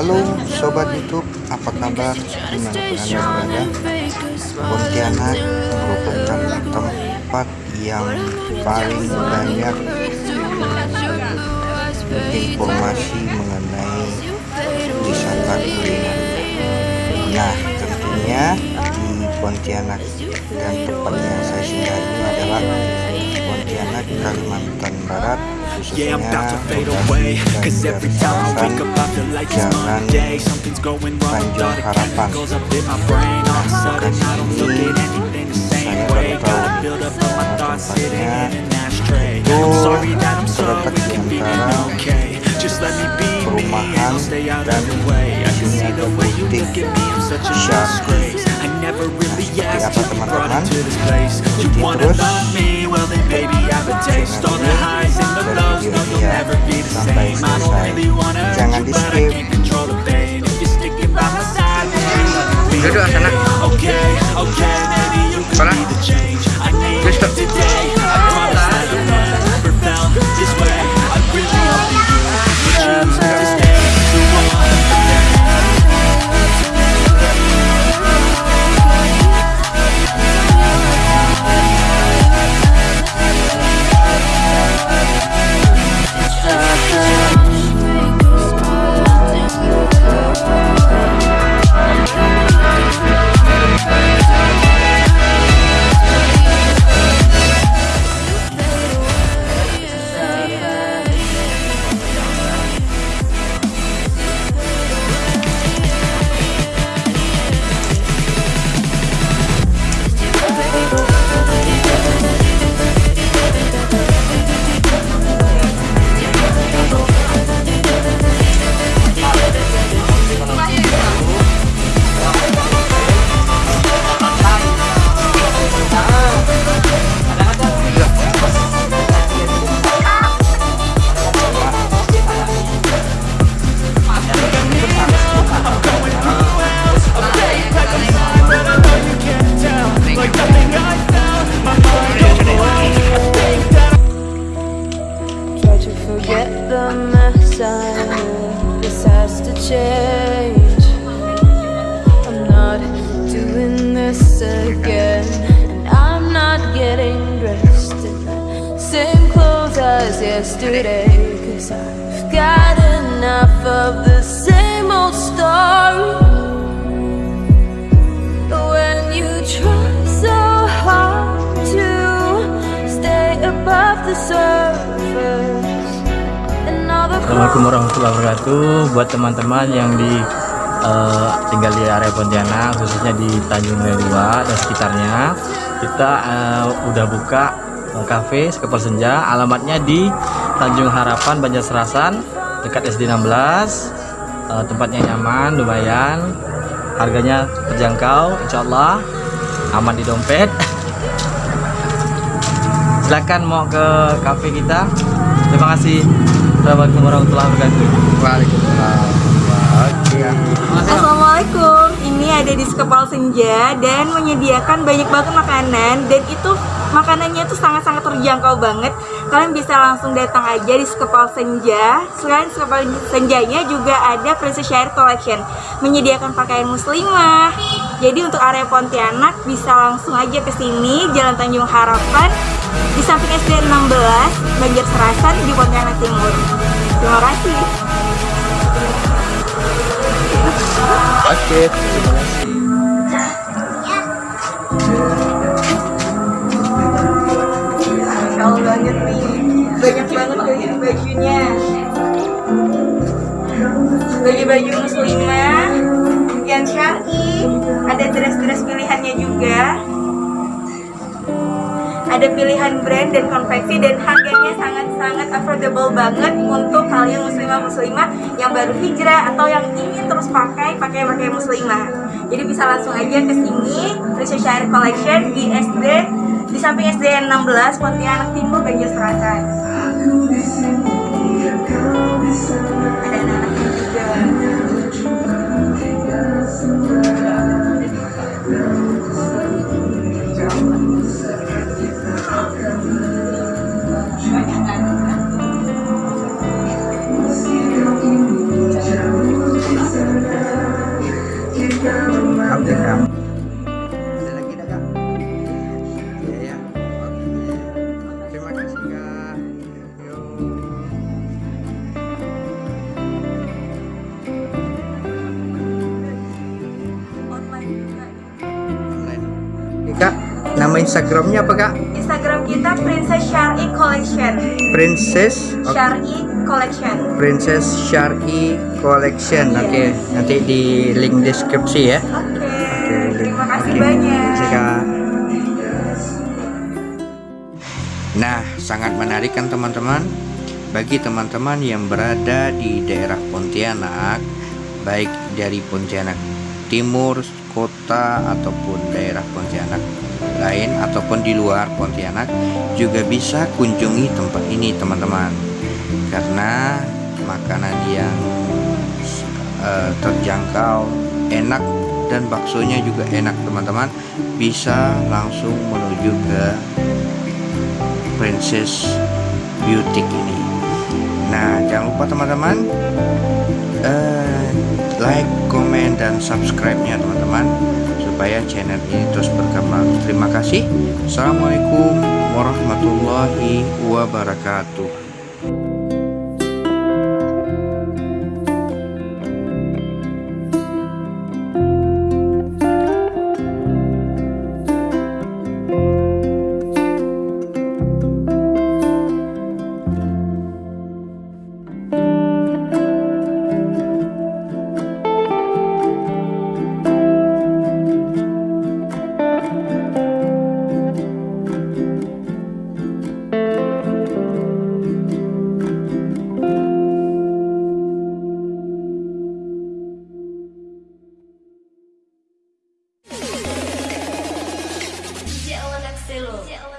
Halo Sobat Youtube, apa kabar? Di mana pun Anda berada Pontianak merupakan tempat yang paling banyak informasi mengenai wisata kuliner. Nah tentunya di Pontianak dan tempat yang saya singgahi adalah Pontianak, Kalimantan Barat Yeah, I'm about to fade away Cause every time I wake up I feel like it's Monday Something's going wrong with all the chemicals up in my brain. All of a sudden I don't look at anything the same way. Gotta build up all my thoughts sitting in an ashtray. I'm sorry that I'm so inconvenient, okay. Just let me be me and I'll stay out of the way. I can see the way you look at me, I'm such a disgrace I never really asked to be brought into this place. You wanna love me, well the mess I'm. This has to change. I'm not doing this again. And I'm not getting dressed in the same clothes as yesterday. Cause I've got enough of the same old story. When you Assalamualaikum warahmatullahi wabarakatuh. Buat teman-teman yang di eh, tinggal di area Pontianak khususnya di Tanjung 2 dan sekitarnya kita eh, udah buka eh, cafe Skepal Senja. Alamatnya di Tanjung Harapan Banjarserasan dekat SD 16 Eh, tempatnya nyaman lumayan. Harganya terjangkau insyaallah. Aman di dompet. Silakan mau ke cafe kita. Terima kasih Assalamualaikum warahmatullahi wabarakatuh Waalaikumsalam Assalamualaikum, ini ada di Sekepal Senja dan menyediakan banyak banget makanan dan itu makanannya tuh sangat-sangat terjangkau banget. Kalian bisa langsung datang aja di Sekepal Senja. Selain Sekepal Senjanya juga ada Princess Share Collection menyediakan pakaian muslimah. Jadi untuk area Pontianak bisa langsung aja ke sini Jalan Tanjung Harapan di samping SD 16 Banjarserasan di Pontianak Timur. Terima kasih. Oke, terima kasih. Allah banget nih. Banyak banget kayak bajunya? Baju-baju muslimah Yang syari. Ada dress-dress pilihannya juga Ada pilihan brand dan konveksi Dan harganya sangat-sangat affordable banget Untuk kalian muslimah-muslimah Yang baru hijrah Atau yang ingin terus pakai Pakai-pakai muslimah Jadi bisa langsung aja ke sini Treasure Share Collection di SD di samping SDN 16 Pontianak Timur Banjarserasan. Ada anak-anaknya juga. Instagramnya apa kak? Instagram kita Princess Syari Collection. Princess oke. Syari Collection. Princess Syari Collection. Iya. Oke, nanti di link deskripsi ya. Oke. Oke, Terima kasih Oke, banyak. terima kasih, Kak. Nah, sangat menarik kan teman-teman? Bagi teman-teman yang berada di daerah Pontianak, baik dari Pontianak Timur, kota ataupun daerah Pontianak lain ataupun di luar Pontianak juga bisa kunjungi tempat ini teman-teman. Karena makanan yang eh, terjangkau, enak dan baksonya juga enak teman-teman. Bisa langsung menuju ke Princess Beauty ini. Nah, jangan lupa teman-teman eh, like, komen, dan subscribe-nya teman-teman supaya channel ini terus berkembang. Terima kasih. Assalamualaikum warahmatullahi wabarakatuh. 谢谢